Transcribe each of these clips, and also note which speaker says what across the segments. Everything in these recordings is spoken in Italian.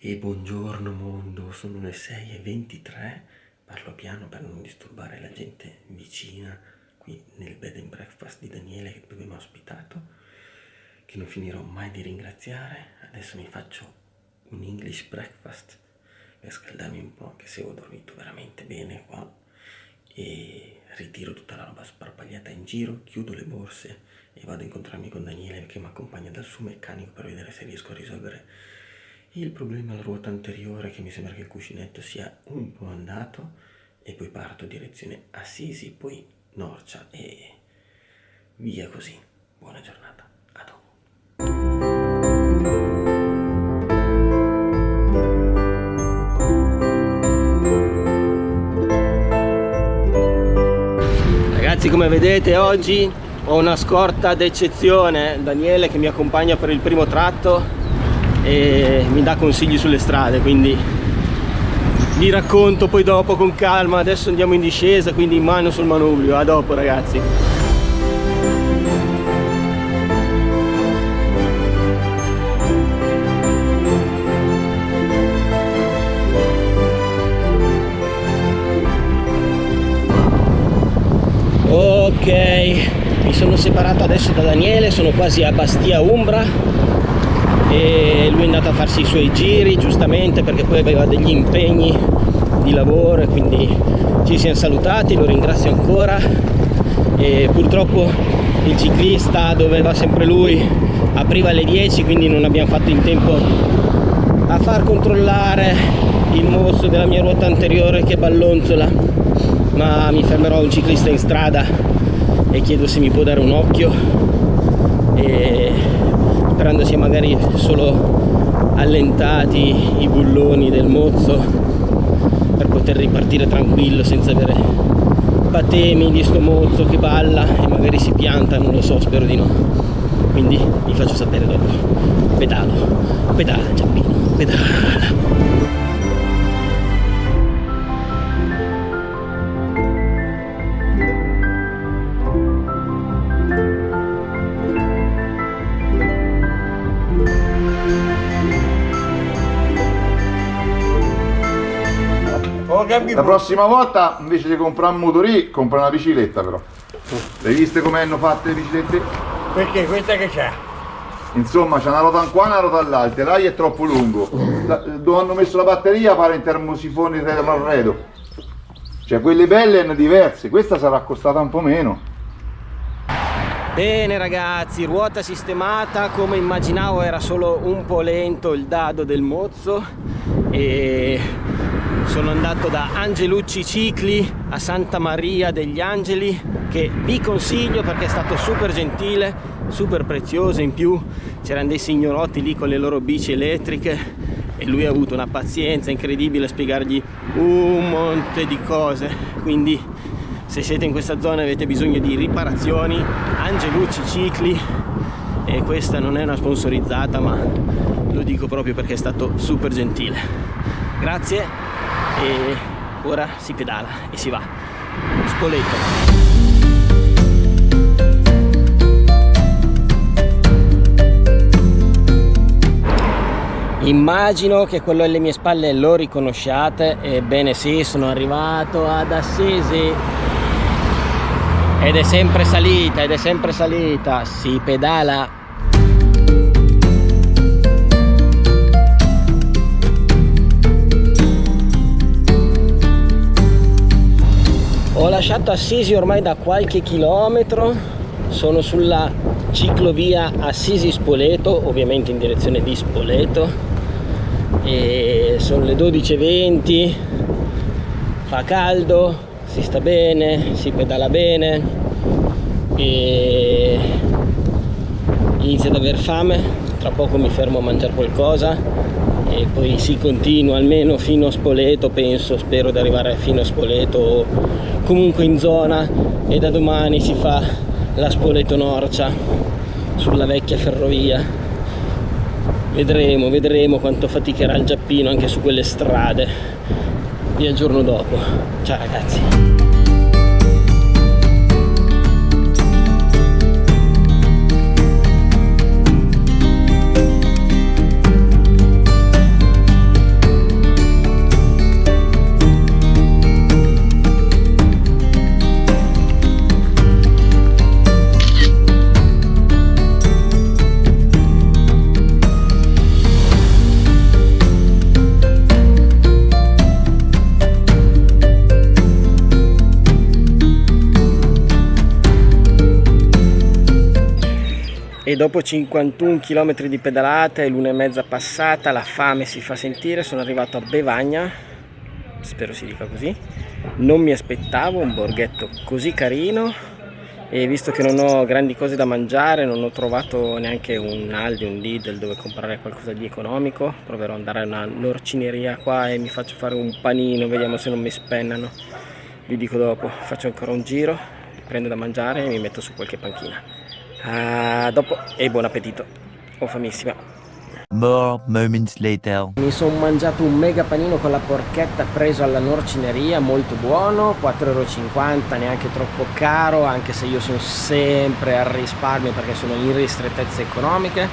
Speaker 1: E buongiorno mondo, sono le 6.23, parlo piano per non disturbare la gente vicina qui nel bed and breakfast di Daniele dove mi ha ospitato, che non finirò mai di ringraziare. Adesso mi faccio un English breakfast per scaldarmi un po', che se ho dormito veramente bene qua e ritiro tutta la roba sparpagliata in giro, chiudo le borse e vado a incontrarmi con Daniele che mi accompagna dal suo meccanico per vedere se riesco a risolvere il problema alla ruota anteriore che mi sembra che il cuscinetto sia un po' andato e poi parto direzione Assisi, poi Norcia e via così. Buona giornata. Ragazzi come vedete oggi ho una scorta d'eccezione, Daniele che mi accompagna per il primo tratto e mi dà consigli sulle strade quindi vi racconto poi dopo con calma. Adesso andiamo in discesa quindi in mano sul manubrio. A dopo ragazzi. Ok mi sono separato adesso da Daniele sono quasi a Bastia Umbra e lui è andato a farsi i suoi giri giustamente perché poi aveva degli impegni di lavoro e quindi ci siamo salutati, lo ringrazio ancora. E purtroppo il ciclista dove va sempre lui apriva alle 10 quindi non abbiamo fatto in tempo a far controllare il mozzo della mia ruota anteriore che ballonzola. Ma mi fermerò un ciclista in strada e chiedo se mi può dare un occhio. E sia magari solo allentati i bulloni del mozzo per poter ripartire tranquillo senza avere patemi di sto mozzo che balla e magari si pianta, non lo so, spero di no. Quindi vi faccio sapere dopo. Pedalo, pedala Giappino, pedala
Speaker 2: La prossima volta invece di comprare un motorì, compra una bicicletta però. Le viste come hanno fatte le biciclette?
Speaker 3: Perché questa che c'è?
Speaker 2: Insomma c'è una ruota in qua e una ruota all'altra, l'AI è troppo lungo. dove hanno messo la batteria pare in termosifoni dell'arredo. Cioè quelle belle erano diverse, questa sarà costata un po' meno.
Speaker 1: Bene ragazzi, ruota sistemata, come immaginavo era solo un po' lento il dado del mozzo e sono andato da Angelucci Cicli a Santa Maria degli Angeli che vi consiglio perché è stato super gentile super prezioso. In più c'erano dei signorotti lì con le loro bici elettriche e lui ha avuto una pazienza incredibile a spiegargli un monte di cose. Quindi se siete in questa zona e avete bisogno di riparazioni Angelucci Cicli e questa non è una sponsorizzata ma lo dico proprio perché è stato super gentile. Grazie e ora si pedala e si va. Spoleto Immagino che quello alle mie spalle lo riconosciate, ebbene sì, sono arrivato ad Assisi. Ed è sempre salita, ed è sempre salita, si pedala ho lasciato Assisi ormai da qualche chilometro. Sono sulla ciclovia Assisi-Spoleto ovviamente in direzione di Spoleto. E sono le 12.20 fa caldo si sta bene si pedala bene. E inizia ad aver fame. Tra poco mi fermo a mangiare qualcosa e poi si continua almeno fino a Spoleto penso spero di arrivare fino a Spoleto o comunque in zona. E da domani si fa la Spoleto Norcia sulla vecchia ferrovia. Vedremo vedremo quanto faticherà il Giappino anche su quelle strade. Vi aggiorno dopo. Ciao ragazzi E dopo 51 km di pedalata e l'una e mezza passata, la fame si fa sentire, sono arrivato a Bevagna, spero si dica così. Non mi aspettavo un borghetto così carino e visto che non ho grandi cose da mangiare, non ho trovato neanche un Aldi, un Lidl dove comprare qualcosa di economico, proverò ad andare a una norcineria qua e mi faccio fare un panino, vediamo se non mi spennano. Vi dico dopo, faccio ancora un giro, prendo da mangiare e mi metto su qualche panchina. A dopo e buon appetito, ho famissima.
Speaker 4: More moments later.
Speaker 1: Mi sono mangiato un mega panino con la porchetta preso alla norcineria, molto buono, 4,50€, neanche troppo caro, anche se io sono sempre al risparmio perché sono in ristrettezze economiche.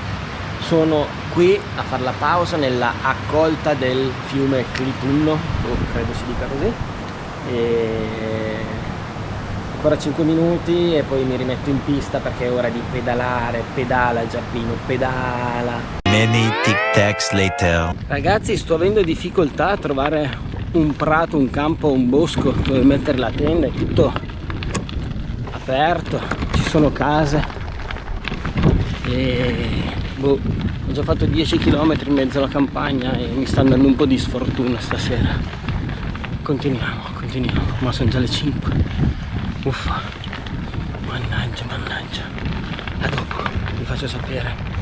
Speaker 1: Sono qui a fare la pausa nella accolta del fiume Clitunno, oh, credo si dica così. E ancora 5 minuti e poi mi rimetto in pista perché è ora di pedalare, pedala Giappino, pedala.
Speaker 4: Many tic tacs later.
Speaker 1: Ragazzi sto avendo difficoltà a trovare un prato, un campo, un bosco dove mettere la tenda, è tutto aperto, ci sono case e boh, ho già fatto 10 km in mezzo alla campagna e mi sta andando un po' di sfortuna stasera. Continuiamo, continuiamo, ma sono già le 5. Uffa, mannaggia, mannaggia. A dopo, vi faccio sapere.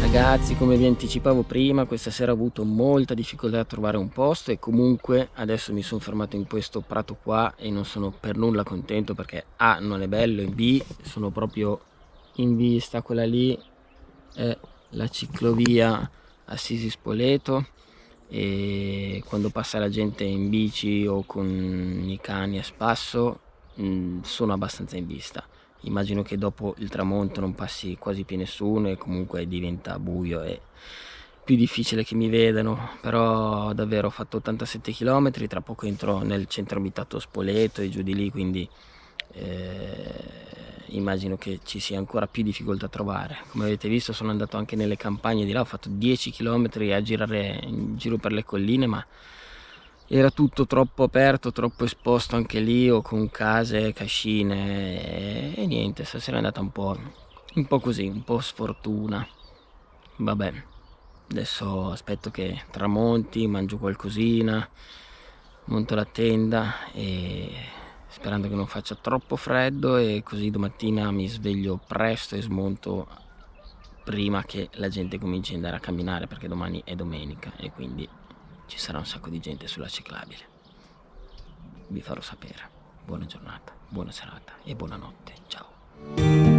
Speaker 1: ragazzi come vi anticipavo prima questa sera ho avuto molta difficoltà a trovare un posto e comunque adesso mi sono fermato in questo prato qua e non sono per nulla contento perché A non è bello e B sono proprio in vista quella lì è la ciclovia Assisi Spoleto e quando passa la gente in bici o con i cani a spasso mm, sono abbastanza in vista. Immagino che dopo il tramonto non passi quasi più nessuno e comunque diventa buio e più difficile che mi vedano. Però davvero ho fatto 87 km tra poco entro nel centro abitato Spoleto e giù di lì quindi eh, immagino che ci sia ancora più difficoltà a trovare come avete visto sono andato anche nelle campagne di là ho fatto 10 km a girare in giro per le colline ma era tutto troppo aperto, troppo esposto anche lì o con case, cascine e, niente, stasera è andata un po', un po' così, un po' sfortuna. Vabbè, adesso aspetto che tramonti, mangio qualcosina, monto la tenda e sperando che non faccia troppo freddo e così domattina mi sveglio presto e smonto prima che la gente cominci ad andare a camminare perché domani è domenica e quindi ci sarà un sacco di gente sulla ciclabile. Vi farò sapere. Buona giornata, buona serata e buonanotte. Ciao.